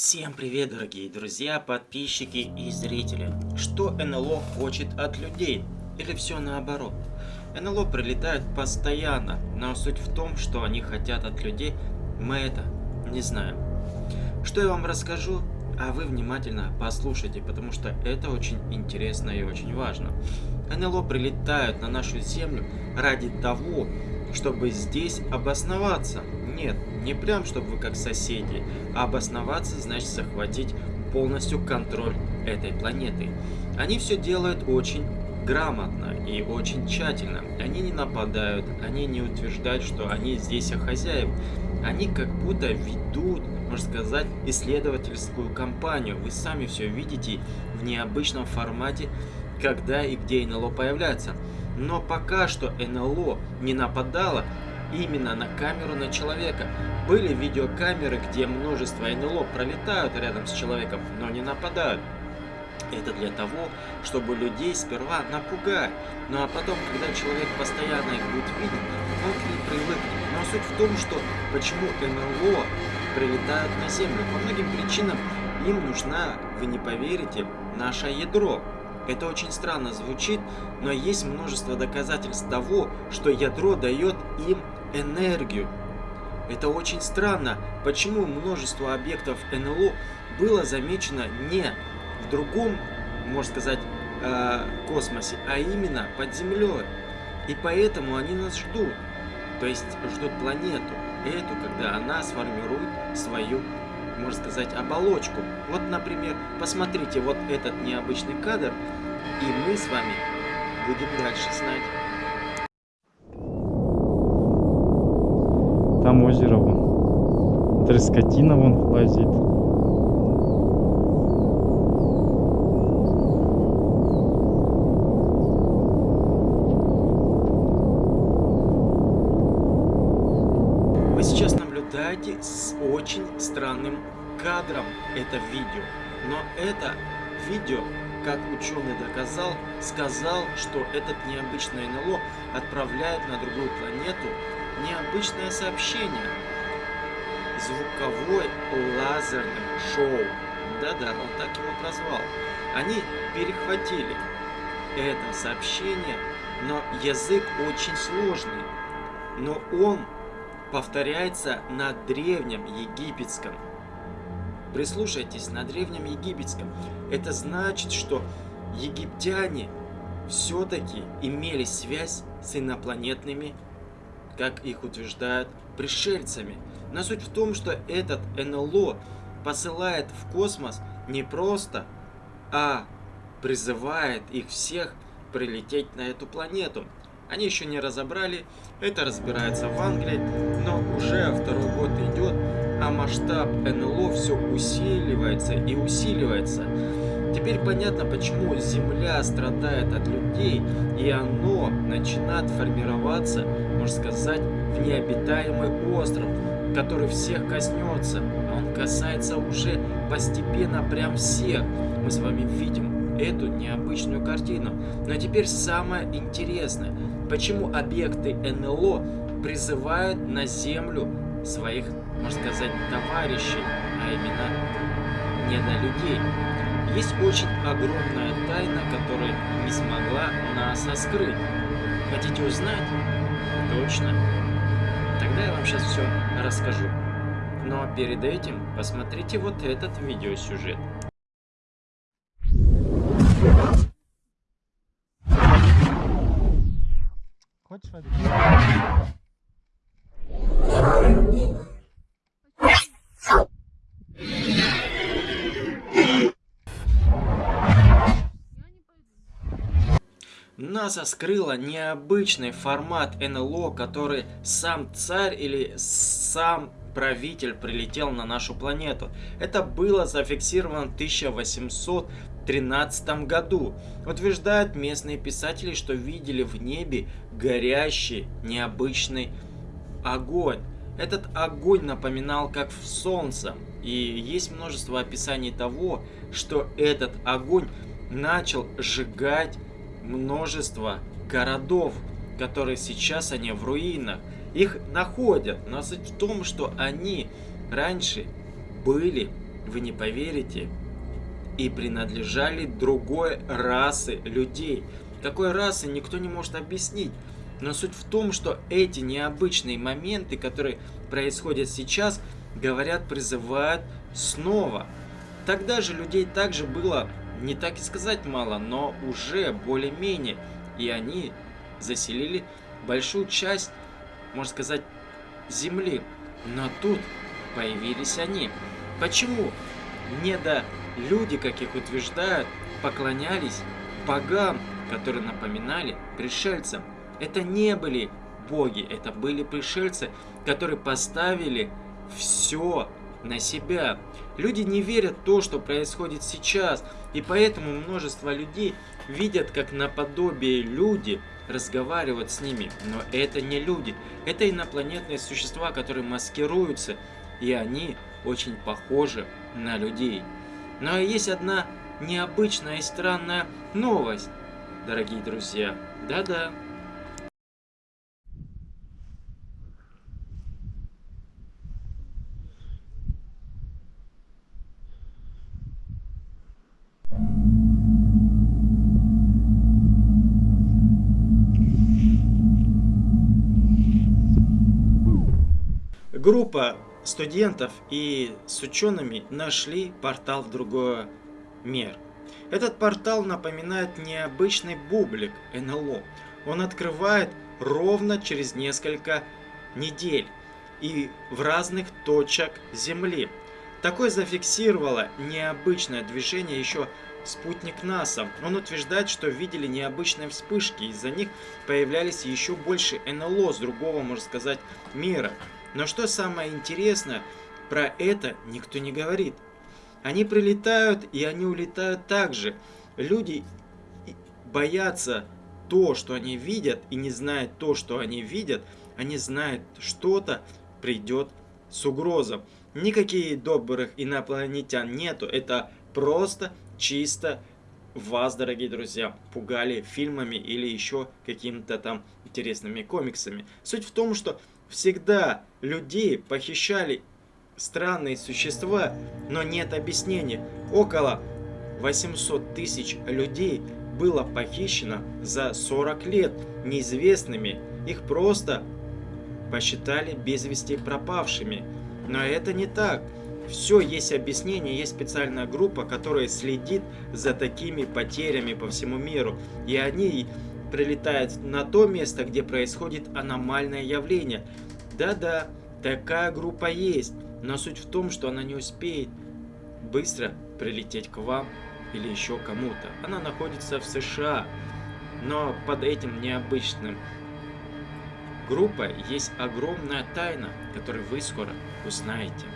Всем привет, дорогие друзья, подписчики и зрители. Что НЛО хочет от людей? Или все наоборот? НЛО прилетают постоянно, но суть в том, что они хотят от людей, мы это не знаем. Что я вам расскажу, а вы внимательно послушайте, потому что это очень интересно и очень важно. НЛО прилетают на нашу Землю ради того, чтобы здесь обосноваться. Нет, не прям, чтобы вы как соседи, а обосноваться значит захватить полностью контроль этой планеты. Они все делают очень грамотно и очень тщательно. Они не нападают, они не утверждают, что они здесь хозяев. Они как будто ведут, можно сказать, исследовательскую кампанию. Вы сами все видите в необычном формате, когда и где НЛО появляется. Но пока что НЛО не нападало именно на камеру на человека. Были видеокамеры, где множество НЛО пролетают рядом с человеком, но не нападают. Это для того, чтобы людей сперва напугать. Ну а потом, когда человек постоянно их будет видеть, он к ним привыкнет. Но суть в том, что почему НЛО прилетают на Землю. По многим причинам им нужна, вы не поверите, наше ядро. Это очень странно звучит, но есть множество доказательств того, что ядро дает им энергию. Это очень странно, почему множество объектов НЛО было замечено не в другом, можно сказать, э, космосе, а именно под Землей. И поэтому они нас ждут. То есть ждут планету, эту, когда она сформирует свою, можно сказать, оболочку. Вот, например, посмотрите вот этот необычный кадр, и мы с вами будем дальше знать. Там озеро вон. Трескотина вон лазит. Вы сейчас наблюдаете с очень странным кадром это видео. Но это видео как ученый доказал, сказал, что этот необычный НЛО отправляет на другую планету необычное сообщение. Звуковой лазерным шоу. Да-да, он так его прозвал. Они перехватили это сообщение, но язык очень сложный. Но он повторяется на древнем египетском. Прислушайтесь, на древнем египетском. Это значит, что египтяне все-таки имели связь с инопланетными, как их утверждают, пришельцами. Но суть в том, что этот НЛО посылает в космос не просто, а призывает их всех прилететь на эту планету. Они еще не разобрали, это разбирается в Англии, но уже второй год идет, а масштаб НЛО все усиливается и усиливается. Теперь понятно, почему Земля страдает от людей, и оно начинает формироваться, можно сказать, в необитаемый остров, который всех коснется. Он касается уже постепенно прям всех. Мы с вами видим эту необычную картину. Но теперь самое интересное. Почему объекты НЛО призывают на Землю своих можно сказать, товарищей, а именно не на людей. Есть очень огромная тайна, которая не смогла нас раскрыть. Хотите узнать? Точно. Тогда я вам сейчас все расскажу. Но перед этим посмотрите вот этот видеосюжет. Хочешь воды? НАСА скрыла необычный формат НЛО, который сам царь или сам правитель прилетел на нашу планету. Это было зафиксировано в 1813 году. Утверждают местные писатели, что видели в небе горящий необычный огонь. Этот огонь напоминал как в солнце. И есть множество описаний того, что этот огонь начал сжигать множество городов, которые сейчас они в руинах. Их находят, но суть в том, что они раньше были вы не поверите, и принадлежали другой расы людей. Какой расы никто не может объяснить. Но суть в том, что эти необычные моменты, которые происходят сейчас, говорят, призывают снова. Тогда же людей также было, не так и сказать мало, но уже более-менее. И они заселили большую часть, можно сказать, земли. Но тут появились они. Почему? Не до люди, как их утверждают, поклонялись богам, которые напоминали пришельцам. Это не были боги, это были пришельцы, которые поставили все на себя. Люди не верят в то, что происходит сейчас, и поэтому множество людей видят, как наподобие люди разговаривают с ними. Но это не люди, это инопланетные существа, которые маскируются, и они очень похожи на людей. Но есть одна необычная и странная новость, дорогие друзья. Да-да. Группа студентов и с учеными нашли портал в другой мир. Этот портал напоминает необычный бублик НЛО. Он открывает ровно через несколько недель и в разных точках Земли. Такое зафиксировало необычное движение еще спутник НАСА. Он утверждает, что видели необычные вспышки, из-за них появлялись еще больше НЛО с другого, можно сказать, мира. Но что самое интересное, про это никто не говорит. Они прилетают и они улетают также. Люди боятся то, что они видят, и не знают то, что они видят, они знают, что-то придет с угрозом. Никаких добрых инопланетян нету, это просто чисто вас, дорогие друзья, пугали фильмами или еще какими-то там интересными комиксами. Суть в том, что Всегда людей похищали странные существа, но нет объяснения. Около 800 тысяч людей было похищено за 40 лет неизвестными. Их просто посчитали без вести пропавшими. Но это не так. Все есть объяснение, есть специальная группа, которая следит за такими потерями по всему миру. И они прилетает на то место, где происходит аномальное явление. Да-да, такая группа есть, но суть в том, что она не успеет быстро прилететь к вам или еще кому-то. Она находится в США, но под этим необычным группой есть огромная тайна, которую вы скоро узнаете.